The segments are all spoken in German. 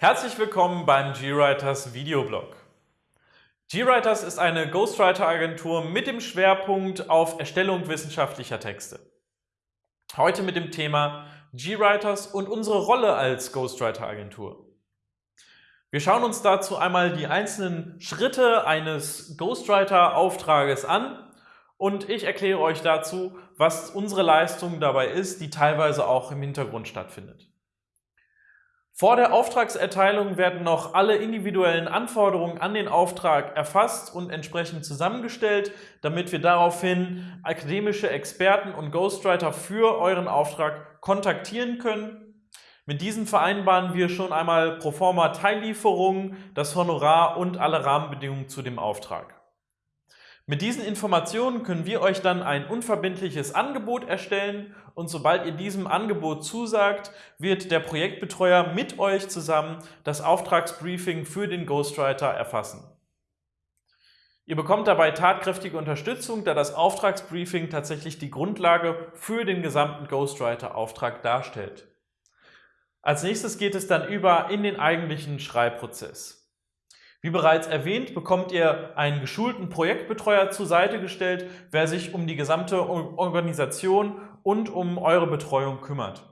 Herzlich willkommen beim GWriters Videoblog. GWriters ist eine Ghostwriter-Agentur mit dem Schwerpunkt auf Erstellung wissenschaftlicher Texte. Heute mit dem Thema GWriters und unsere Rolle als Ghostwriter-Agentur. Wir schauen uns dazu einmal die einzelnen Schritte eines Ghostwriter-Auftrages an und ich erkläre euch dazu, was unsere Leistung dabei ist, die teilweise auch im Hintergrund stattfindet. Vor der Auftragserteilung werden noch alle individuellen Anforderungen an den Auftrag erfasst und entsprechend zusammengestellt, damit wir daraufhin akademische Experten und Ghostwriter für euren Auftrag kontaktieren können. Mit diesen vereinbaren wir schon einmal pro forma Teillieferungen, das Honorar und alle Rahmenbedingungen zu dem Auftrag. Mit diesen Informationen können wir euch dann ein unverbindliches Angebot erstellen und sobald ihr diesem Angebot zusagt, wird der Projektbetreuer mit euch zusammen das Auftragsbriefing für den Ghostwriter erfassen. Ihr bekommt dabei tatkräftige Unterstützung, da das Auftragsbriefing tatsächlich die Grundlage für den gesamten Ghostwriter-Auftrag darstellt. Als nächstes geht es dann über in den eigentlichen Schreibprozess. Wie bereits erwähnt, bekommt ihr einen geschulten Projektbetreuer zur Seite gestellt, wer sich um die gesamte Organisation und um eure Betreuung kümmert.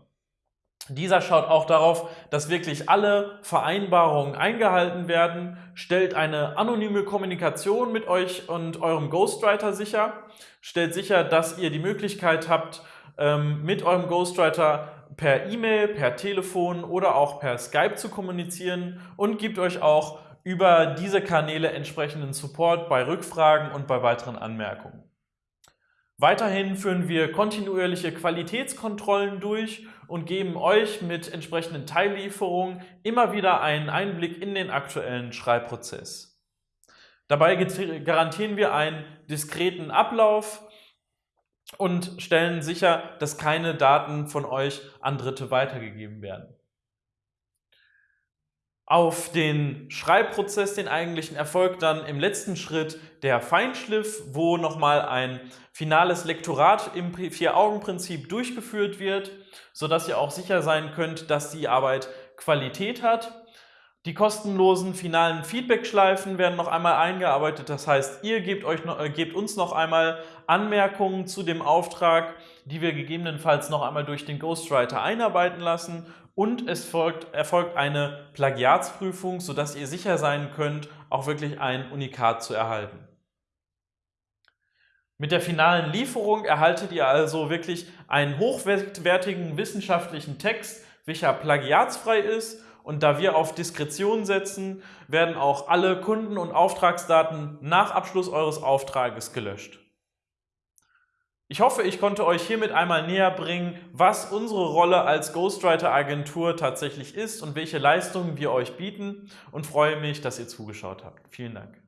Dieser schaut auch darauf, dass wirklich alle Vereinbarungen eingehalten werden, stellt eine anonyme Kommunikation mit euch und eurem Ghostwriter sicher, stellt sicher, dass ihr die Möglichkeit habt, ähm, mit eurem Ghostwriter per E-Mail, per Telefon oder auch per Skype zu kommunizieren und gibt euch auch über diese Kanäle entsprechenden Support bei Rückfragen und bei weiteren Anmerkungen. Weiterhin führen wir kontinuierliche Qualitätskontrollen durch und geben euch mit entsprechenden Teillieferungen immer wieder einen Einblick in den aktuellen Schreibprozess. Dabei garantieren wir einen diskreten Ablauf und stellen sicher, dass keine Daten von euch an Dritte weitergegeben werden. Auf den Schreibprozess, den eigentlichen, erfolgt dann im letzten Schritt der Feinschliff, wo nochmal ein finales Lektorat im Vier-Augen-Prinzip durchgeführt wird, sodass ihr auch sicher sein könnt, dass die Arbeit Qualität hat. Die kostenlosen finalen Feedback-Schleifen werden noch einmal eingearbeitet. Das heißt, ihr gebt, euch äh, gebt uns noch einmal Anmerkungen zu dem Auftrag, die wir gegebenenfalls noch einmal durch den Ghostwriter einarbeiten lassen und es folgt, erfolgt eine Plagiatsprüfung, sodass ihr sicher sein könnt, auch wirklich ein Unikat zu erhalten. Mit der finalen Lieferung erhaltet ihr also wirklich einen hochwertigen wissenschaftlichen Text, welcher plagiatsfrei ist und da wir auf Diskretion setzen, werden auch alle Kunden- und Auftragsdaten nach Abschluss eures Auftrages gelöscht. Ich hoffe, ich konnte euch hiermit einmal näher bringen, was unsere Rolle als Ghostwriter-Agentur tatsächlich ist und welche Leistungen wir euch bieten und freue mich, dass ihr zugeschaut habt. Vielen Dank.